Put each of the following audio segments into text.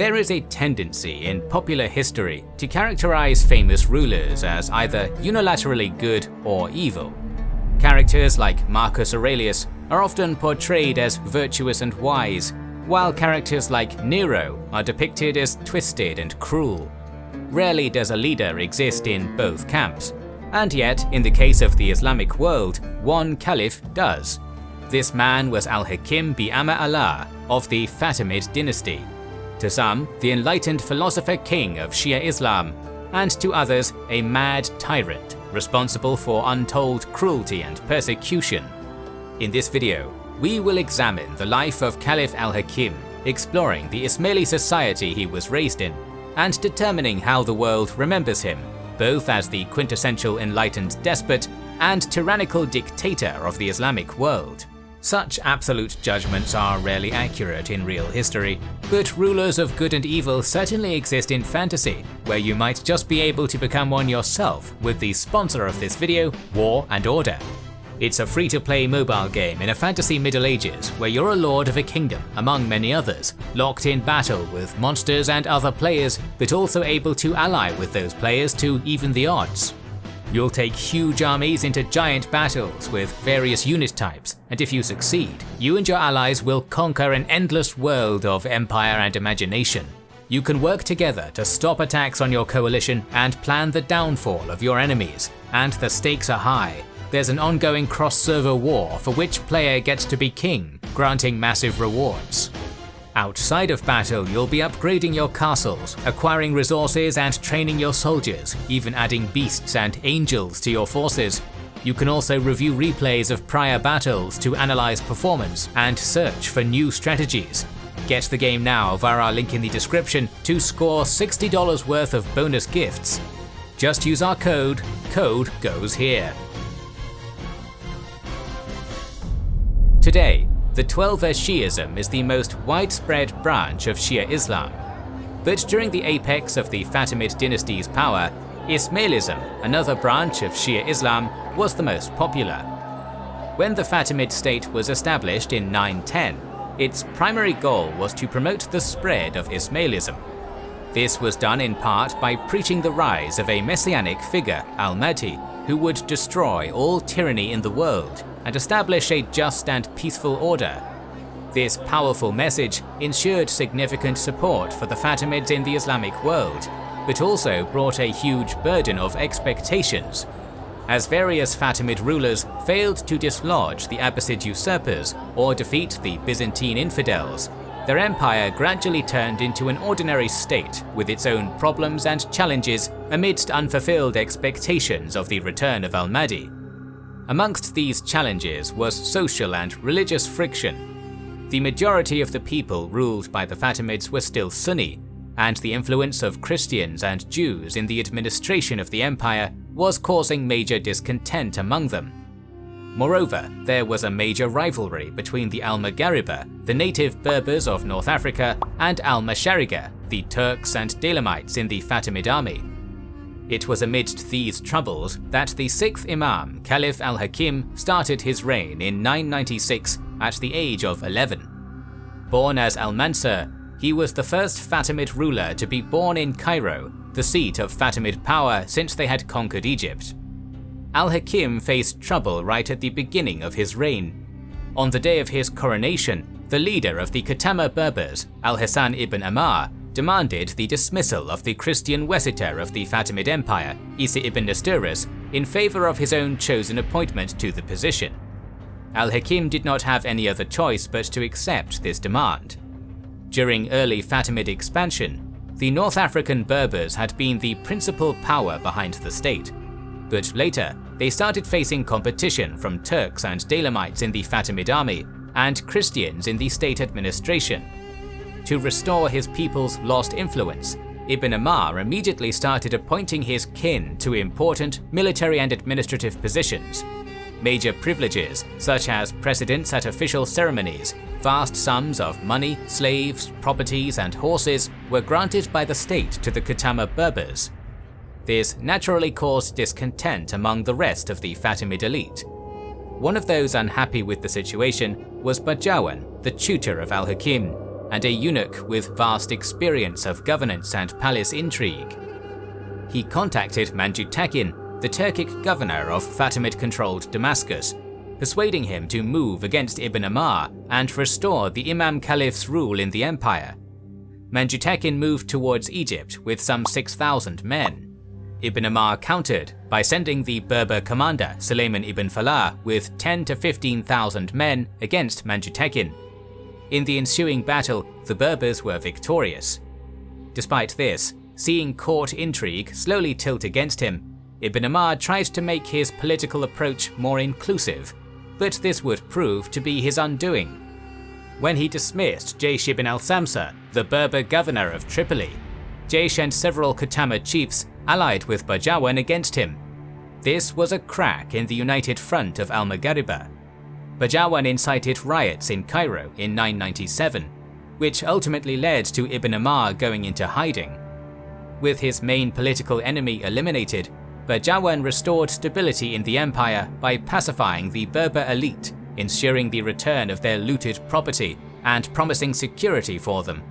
There is a tendency in popular history to characterize famous rulers as either unilaterally good or evil. Characters like Marcus Aurelius are often portrayed as virtuous and wise, while characters like Nero are depicted as twisted and cruel. Rarely does a leader exist in both camps, and yet, in the case of the Islamic world, one caliph does. This man was Al-Hakim bi-Amr Allah of the Fatimid dynasty, to some, the enlightened philosopher king of Shia Islam, and to others, a mad tyrant responsible for untold cruelty and persecution. In this video, we will examine the life of Caliph al-Hakim, exploring the Ismaili society he was raised in, and determining how the world remembers him, both as the quintessential enlightened despot and tyrannical dictator of the Islamic world. Such absolute judgments are rarely accurate in real history, but rulers of good and evil certainly exist in fantasy, where you might just be able to become one yourself with the sponsor of this video, War and Order. It's a free-to-play mobile game in a fantasy Middle Ages where you're a lord of a kingdom, among many others, locked in battle with monsters and other players, but also able to ally with those players to even the odds. You'll take huge armies into giant battles with various unit types, and if you succeed, you and your allies will conquer an endless world of empire and imagination. You can work together to stop attacks on your coalition and plan the downfall of your enemies, and the stakes are high. There's an ongoing cross-server war for which player gets to be king, granting massive rewards. Outside of battle, you'll be upgrading your castles, acquiring resources and training your soldiers, even adding beasts and angels to your forces. You can also review replays of prior battles to analyze performance and search for new strategies. Get the game now via our link in the description to score $60 worth of bonus gifts. Just use our code, code goes here. Today, the Twelver Shi'ism is the most widespread branch of Shia Islam. But during the apex of the Fatimid dynasty's power, Ismailism, another branch of Shia Islam, was the most popular. When the Fatimid state was established in 910, its primary goal was to promote the spread of Ismailism. This was done in part by preaching the rise of a messianic figure, Al-Mahdi, who would destroy all tyranny in the world and establish a just and peaceful order. This powerful message ensured significant support for the Fatimids in the Islamic world, but also brought a huge burden of expectations. As various Fatimid rulers failed to dislodge the Abbasid usurpers or defeat the Byzantine infidels, their empire gradually turned into an ordinary state with its own problems and challenges amidst unfulfilled expectations of the return of Al-Mahdi. Amongst these challenges was social and religious friction. The majority of the people ruled by the Fatimids were still Sunni, and the influence of Christians and Jews in the administration of the empire was causing major discontent among them. Moreover, there was a major rivalry between the Al-Maghariba, the native Berbers of North Africa, and Al-Mashariqa, the Turks and Daylamites in the Fatimid army. It was amidst these troubles that the sixth Imam, Caliph al-Hakim, started his reign in 996 at the age of 11. Born as al-Mansur, he was the first Fatimid ruler to be born in Cairo, the seat of Fatimid power since they had conquered Egypt. Al-Hakim faced trouble right at the beginning of his reign. On the day of his coronation, the leader of the Kutama Berbers, Al-Hasan ibn Ammar, demanded the dismissal of the Christian wasita of the Fatimid Empire, Isa ibn Nesturus, in favour of his own chosen appointment to the position. Al-Hakim did not have any other choice but to accept this demand. During early Fatimid expansion, the North African Berbers had been the principal power behind the state, but later they started facing competition from Turks and Daylamites in the Fatimid army and Christians in the state administration, to restore his people's lost influence, Ibn Ammar immediately started appointing his kin to important military and administrative positions. Major privileges, such as precedence at official ceremonies, vast sums of money, slaves, properties and horses were granted by the state to the Kutama Berbers. This naturally caused discontent among the rest of the Fatimid elite. One of those unhappy with the situation was Barjawan, the tutor of al-Hakim, and a eunuch with vast experience of governance and palace intrigue. He contacted Manjutakin, the Turkic governor of Fatimid-controlled Damascus, persuading him to move against Ibn Ammar and restore the Imam Caliph's rule in the empire. Manjutakin moved towards Egypt with some 6,000 men. Ibn Ammar countered by sending the Berber commander Sulayman ibn Falah with 10 to 15,000 men against Manjutakin. In the ensuing battle, the Berbers were victorious. Despite this, seeing court intrigue slowly tilt against him, Ibn Ammar tried to make his political approach more inclusive, but this would prove to be his undoing. When he dismissed Jaysh ibn al-Samsa, the Berber governor of Tripoli, Jaysh and several Kutama chiefs allied with Barjawan against him. This was a crack in the united front of al-Maghriba. Barjawan incited riots in Cairo in 997, which ultimately led to Ibn Ammar going into hiding. With his main political enemy eliminated, Barjawan restored stability in the empire by pacifying the Berber elite, ensuring the return of their looted property, and promising security for them.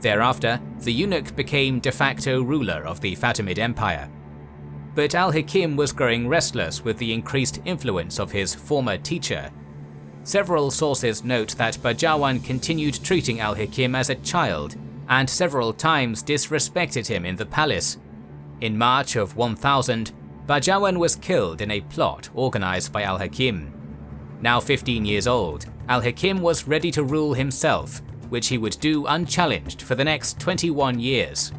Thereafter, the eunuch became de facto ruler of the Fatimid Empire. But al-Hakim was growing restless with the increased influence of his former teacher. Several sources note that Barjawan continued treating al-Hakim as a child and several times disrespected him in the palace. In March of 1000, Barjawan was killed in a plot organized by al-Hakim. Now 15 years old, al-Hakim was ready to rule himself, which he would do unchallenged for the next 21 years.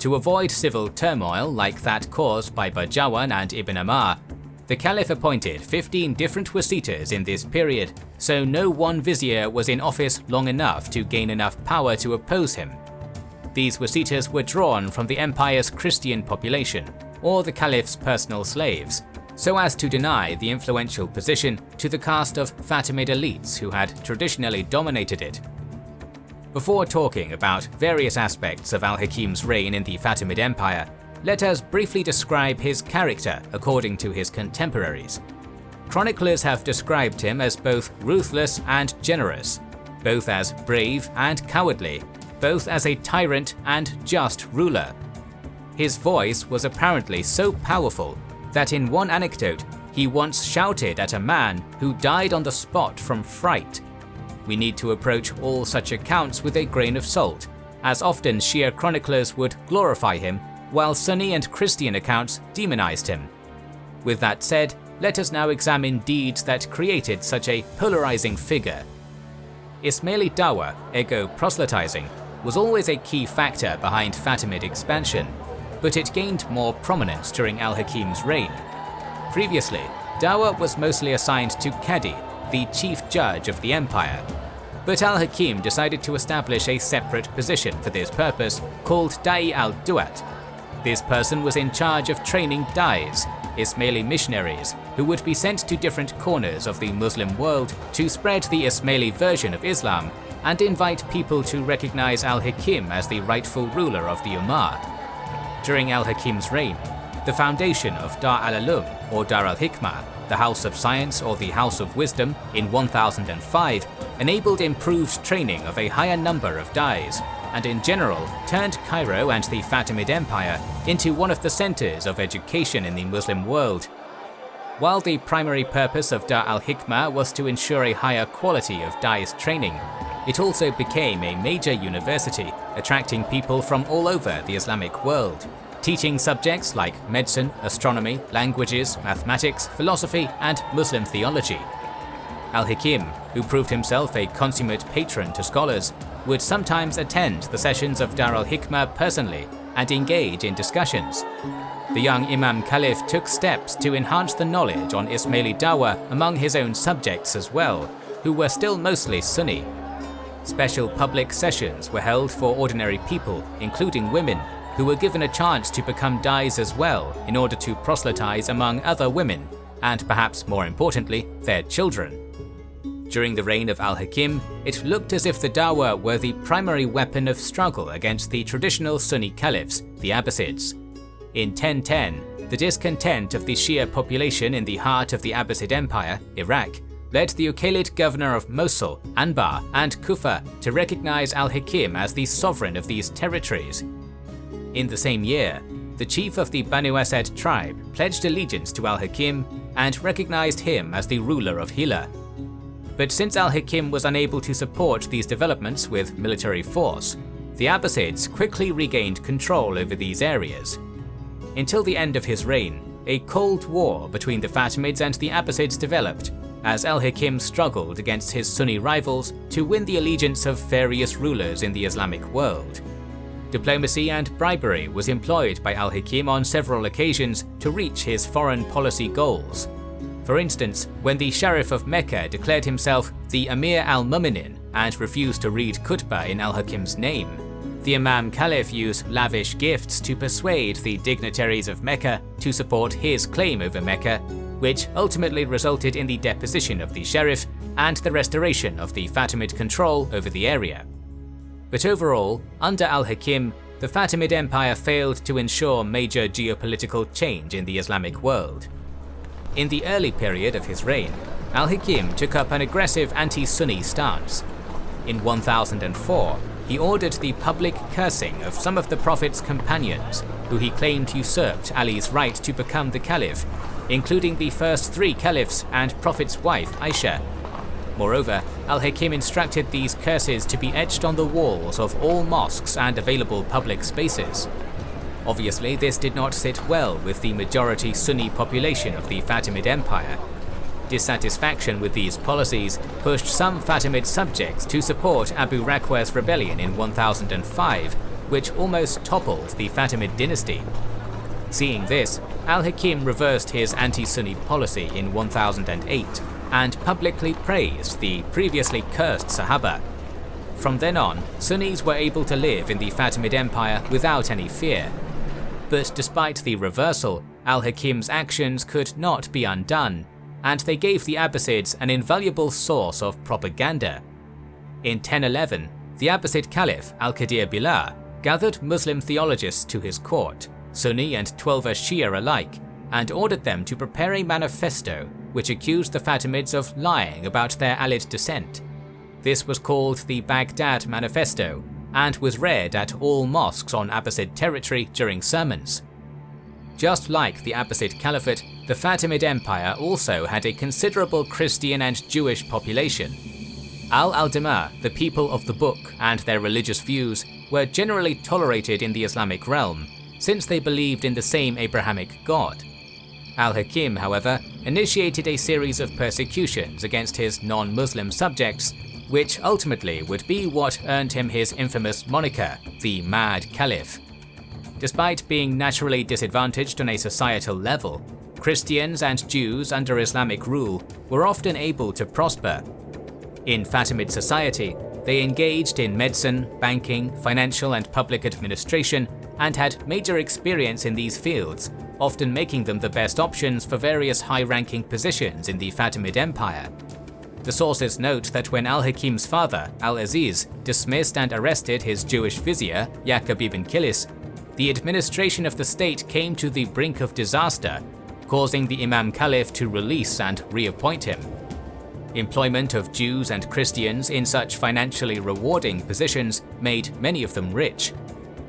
To avoid civil turmoil like that caused by Barjawan and Ibn Ammar, the Caliph appointed 15 different wasitas in this period, so no one vizier was in office long enough to gain enough power to oppose him. These wasitas were drawn from the empire's Christian population, or the Caliph's personal slaves, so as to deny the influential position to the caste of Fatimid elites who had traditionally dominated it. Before talking about various aspects of al-Hakim's reign in the Fatimid Empire, let us briefly describe his character according to his contemporaries. Chroniclers have described him as both ruthless and generous, both as brave and cowardly, both as a tyrant and just ruler. His voice was apparently so powerful that in one anecdote he once shouted at a man who died on the spot from fright. We need to approach all such accounts with a grain of salt, as often Shia chroniclers would glorify him while Sunni and Christian accounts demonized him. With that said, let us now examine deeds that created such a polarizing figure. Ismaili Dawa, ego proselytizing, was always a key factor behind Fatimid expansion, but it gained more prominence during al-Hakim's reign. Previously, Dawa was mostly assigned to Qadi, the chief judge of the empire, but al-Hakim decided to establish a separate position for this purpose called Da'i al-Duat, this person was in charge of training dais, Ismaili missionaries, who would be sent to different corners of the Muslim world to spread the Ismaili version of Islam and invite people to recognize al-Hakim as the rightful ruler of the Ummah. During al-Hakim's reign, the foundation of Dar al-Ulum or Dar al-Hikmah, the House of Science or the House of Wisdom in 1005, enabled improved training of a higher number of dais and in general turned Cairo and the Fatimid Empire into one of the centers of education in the Muslim world. While the primary purpose of Dar al-Hikmah was to ensure a higher quality of dais training, it also became a major university, attracting people from all over the Islamic world, teaching subjects like medicine, astronomy, languages, mathematics, philosophy, and Muslim theology. Al-Hakim, who proved himself a consummate patron to scholars, would sometimes attend the sessions of Dar al-Hikmah personally and engage in discussions. The young Imam Caliph took steps to enhance the knowledge on Ismaili Dawa among his own subjects as well, who were still mostly Sunni. Special public sessions were held for ordinary people, including women, who were given a chance to become dais as well in order to proselytize among other women, and perhaps more importantly, their children. During the reign of al-Hakim, it looked as if the Dawa were the primary weapon of struggle against the traditional Sunni caliphs, the Abbasids. In 1010, the discontent of the Shia population in the heart of the Abbasid Empire, Iraq, led the Uqaylid governor of Mosul, Anbar, and Kufa to recognize al-Hakim as the sovereign of these territories. In the same year, the chief of the Banu Asad tribe pledged allegiance to al-Hakim and recognized him as the ruler of Hilla. But since al-Hakim was unable to support these developments with military force, the Abbasids quickly regained control over these areas. Until the end of his reign, a cold war between the Fatimids and the Abbasids developed, as al-Hakim struggled against his Sunni rivals to win the allegiance of various rulers in the Islamic world. Diplomacy and bribery was employed by al-Hakim on several occasions to reach his foreign policy goals. For instance, when the Sharif of Mecca declared himself the Amir al-Mu'minin and refused to read khutbah in al-Hakim's name, the Imam Caliph used lavish gifts to persuade the dignitaries of Mecca to support his claim over Mecca, which ultimately resulted in the deposition of the Sharif and the restoration of the Fatimid control over the area. But overall, under al-Hakim, the Fatimid Empire failed to ensure major geopolitical change in the Islamic world. In the early period of his reign, al-Hakim took up an aggressive anti-Sunni stance. In 1004, he ordered the public cursing of some of the Prophet's companions, who he claimed usurped Ali's right to become the Caliph, including the first three Caliphs and Prophet's wife Aisha. Moreover, al-Hakim instructed these curses to be etched on the walls of all mosques and available public spaces. Obviously, this did not sit well with the majority Sunni population of the Fatimid Empire, Dissatisfaction with these policies pushed some Fatimid subjects to support Abu Rakwah's rebellion in 1005, which almost toppled the Fatimid dynasty. Seeing this, al-Hakim reversed his anti-Sunni policy in 1008 and publicly praised the previously cursed Sahaba. From then on, Sunnis were able to live in the Fatimid Empire without any fear. But despite the reversal, al-Hakim's actions could not be undone, and they gave the Abbasids an invaluable source of propaganda. In 1011, the Abbasid Caliph Al-Qadir Billah gathered Muslim theologians to his court, Sunni and Twelver Shia alike, and ordered them to prepare a manifesto which accused the Fatimids of lying about their Alid descent. This was called the Baghdad Manifesto and was read at all mosques on Abbasid territory during sermons. Just like the Abbasid Caliphate, the Fatimid Empire also had a considerable Christian and Jewish population. Ahl al-Dhimma, the people of the book, and their religious views were generally tolerated in the Islamic realm, since they believed in the same Abrahamic God. Al-Hakim, however, initiated a series of persecutions against his non-Muslim subjects, which ultimately would be what earned him his infamous moniker, the Mad Caliph. Despite being naturally disadvantaged on a societal level, Christians and Jews under Islamic rule were often able to prosper. In Fatimid society, they engaged in medicine, banking, financial and public administration, and had major experience in these fields, often making them the best options for various high-ranking positions in the Fatimid Empire. The sources note that when al-Hakim's father, Al-Aziz, dismissed and arrested his Jewish vizier, Yaqub ibn Kilis, the administration of the state came to the brink of disaster, causing the Imam Caliph to release and reappoint him. Employment of Jews and Christians in such financially rewarding positions made many of them rich.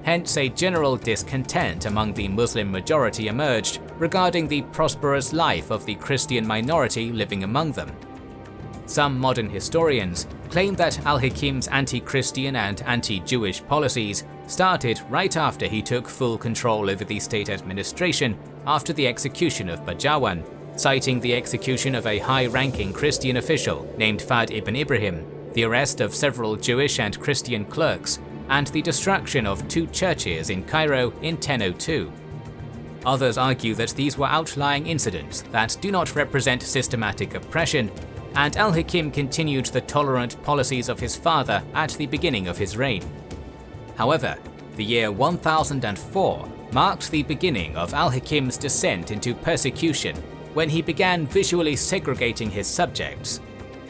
Hence a general discontent among the Muslim majority emerged regarding the prosperous life of the Christian minority living among them. Some modern historians claim that al-Hakim's anti-Christian and anti-Jewish policies started right after he took full control over the state administration after the execution of Barjawan, citing the execution of a high-ranking Christian official named Fahd ibn Ibrahim, the arrest of several Jewish and Christian clerks, and the destruction of two churches in Cairo in 1002. Others argue that these were outlying incidents that do not represent systematic oppression and al-Hakim continued the tolerant policies of his father at the beginning of his reign. However, the year 1004 marked the beginning of al-Hakim's descent into persecution when he began visually segregating his subjects.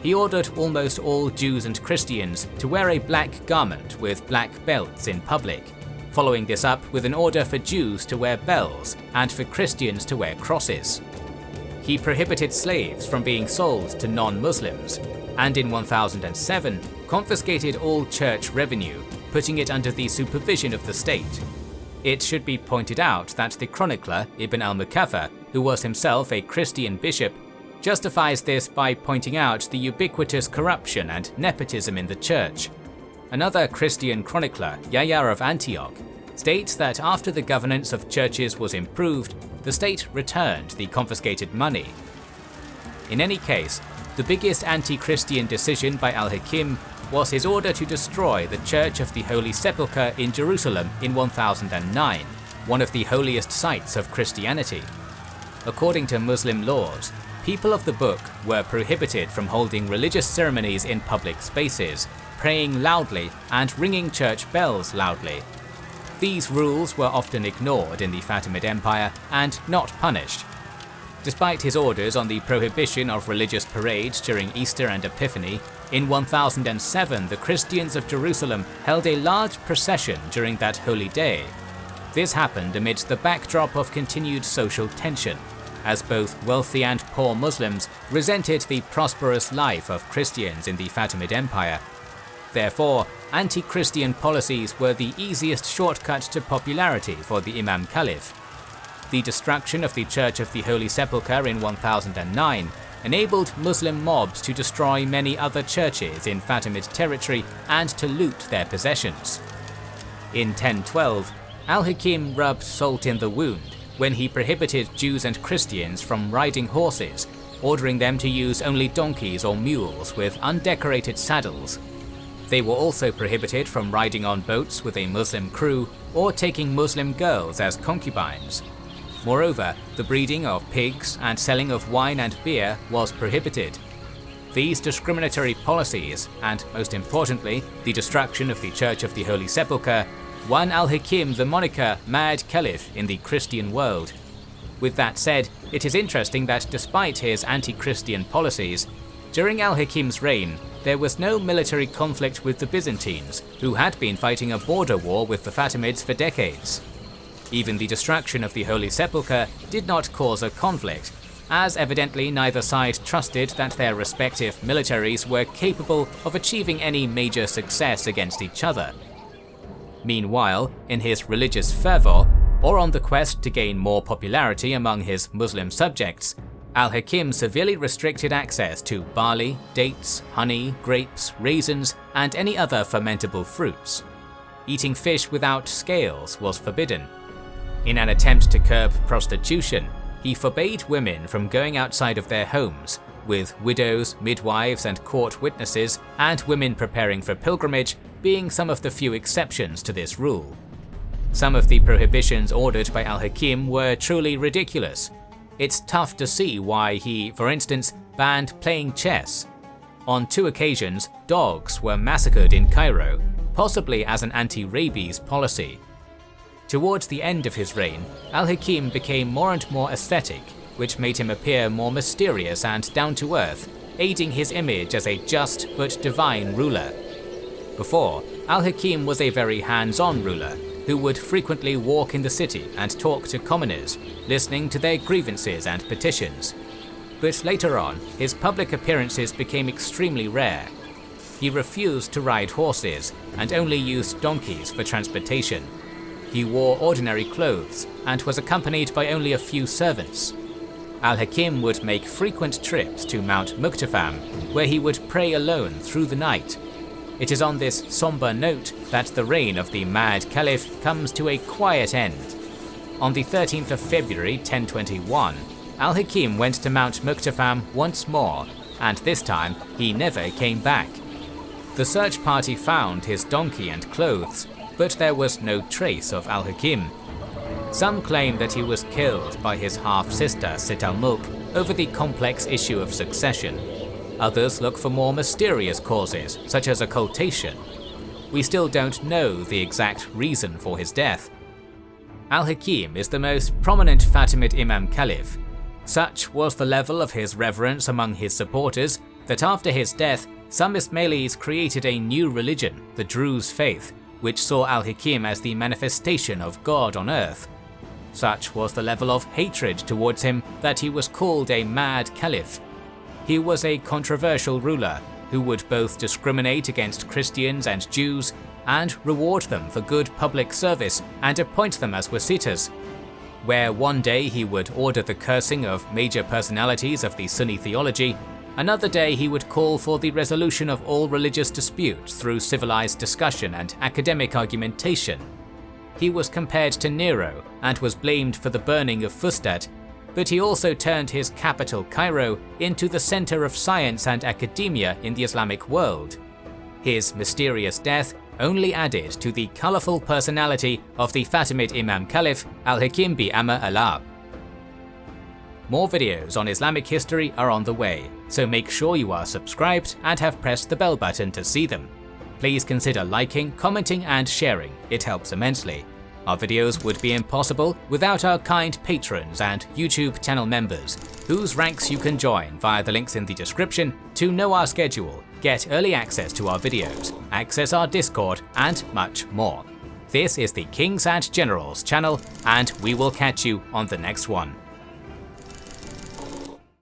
He ordered almost all Jews and Christians to wear a black garment with black belts in public, following this up with an order for Jews to wear bells and for Christians to wear crosses. He prohibited slaves from being sold to non-Muslims, and in 1007 confiscated all church revenue, putting it under the supervision of the state. It should be pointed out that the chronicler Ibn al-Muqaffa, who was himself a Christian bishop, justifies this by pointing out the ubiquitous corruption and nepotism in the church. Another Christian chronicler, Yahya of Antioch, states that after the governance of churches was improved, the state returned the confiscated money. In any case, the biggest anti-Christian decision by al-Hakim was his order to destroy the Church of the Holy Sepulchre in Jerusalem in 1009, one of the holiest sites of Christianity. According to Muslim laws, people of the book were prohibited from holding religious ceremonies in public spaces, praying loudly and ringing church bells loudly, these rules were often ignored in the Fatimid Empire and not punished. Despite his orders on the prohibition of religious parades during Easter and Epiphany, in 1007 the Christians of Jerusalem held a large procession during that holy day. This happened amidst the backdrop of continued social tension, as both wealthy and poor Muslims resented the prosperous life of Christians in the Fatimid Empire. Therefore, anti-Christian policies were the easiest shortcut to popularity for the Imam Caliph. The destruction of the Church of the Holy Sepulchre in 1009 enabled Muslim mobs to destroy many other churches in Fatimid territory and to loot their possessions. In 1012, Al-Hakim rubbed salt in the wound when he prohibited Jews and Christians from riding horses, ordering them to use only donkeys or mules with undecorated saddles they were also prohibited from riding on boats with a Muslim crew or taking Muslim girls as concubines. Moreover, the breeding of pigs and selling of wine and beer was prohibited. These discriminatory policies, and most importantly, the destruction of the Church of the Holy Sepulchre, won al-Hakim the moniker Mad Caliph in the Christian world. With that said, it is interesting that despite his anti-Christian policies, during al-Hakim's reign, there was no military conflict with the Byzantines, who had been fighting a border war with the Fatimids for decades. Even the destruction of the Holy Sepulchre did not cause a conflict, as evidently neither side trusted that their respective militaries were capable of achieving any major success against each other. Meanwhile, in his religious fervour, or on the quest to gain more popularity among his Muslim subjects, Al-Hakim severely restricted access to barley, dates, honey, grapes, raisins, and any other fermentable fruits. Eating fish without scales was forbidden. In an attempt to curb prostitution, he forbade women from going outside of their homes, with widows, midwives, and court witnesses, and women preparing for pilgrimage being some of the few exceptions to this rule. Some of the prohibitions ordered by al-Hakim were truly ridiculous, it's tough to see why he, for instance, banned playing chess. On two occasions, dogs were massacred in Cairo, possibly as an anti-rabies policy. Towards the end of his reign, al-Hakim became more and more ascetic, which made him appear more mysterious and down-to-earth, aiding his image as a just but divine ruler. Before, al-Hakim was a very hands-on ruler, who would frequently walk in the city and talk to commoners, listening to their grievances and petitions. But later on, his public appearances became extremely rare. He refused to ride horses and only used donkeys for transportation. He wore ordinary clothes and was accompanied by only a few servants. Al-Hakim would make frequent trips to Mount Muqattam, where he would pray alone through the night it is on this somber note that the reign of the Mad Caliph comes to a quiet end. On the 13th of February 1021, Al-Hakim went to Mount Muqattam once more, and this time he never came back. The search party found his donkey and clothes, but there was no trace of Al-Hakim. Some claim that he was killed by his half-sister Sitt al-Mulk over the complex issue of succession, Others look for more mysterious causes, such as occultation. We still don't know the exact reason for his death. Al-Hakim is the most prominent Fatimid Imam Caliph. Such was the level of his reverence among his supporters that after his death, some Ismailis created a new religion, the Druze faith, which saw Al-Hakim as the manifestation of God on earth. Such was the level of hatred towards him that he was called a mad caliph. He was a controversial ruler who would both discriminate against Christians and Jews and reward them for good public service and appoint them as wasitas, where one day he would order the cursing of major personalities of the Sunni theology, another day he would call for the resolution of all religious disputes through civilized discussion and academic argumentation. He was compared to Nero and was blamed for the burning of Fustat, but he also turned his capital Cairo into the center of science and academia in the Islamic world. His mysterious death only added to the colourful personality of the Fatimid Imam Caliph Al-Hakim bi Amr Allah. More videos on Islamic history are on the way, so make sure you are subscribed and have pressed the bell button to see them. Please consider liking, commenting and sharing, it helps immensely. Our videos would be impossible without our kind patrons and YouTube channel members, whose ranks you can join via the links in the description to know our schedule, get early access to our videos, access our Discord, and much more. This is the Kings and Generals channel, and we will catch you on the next one.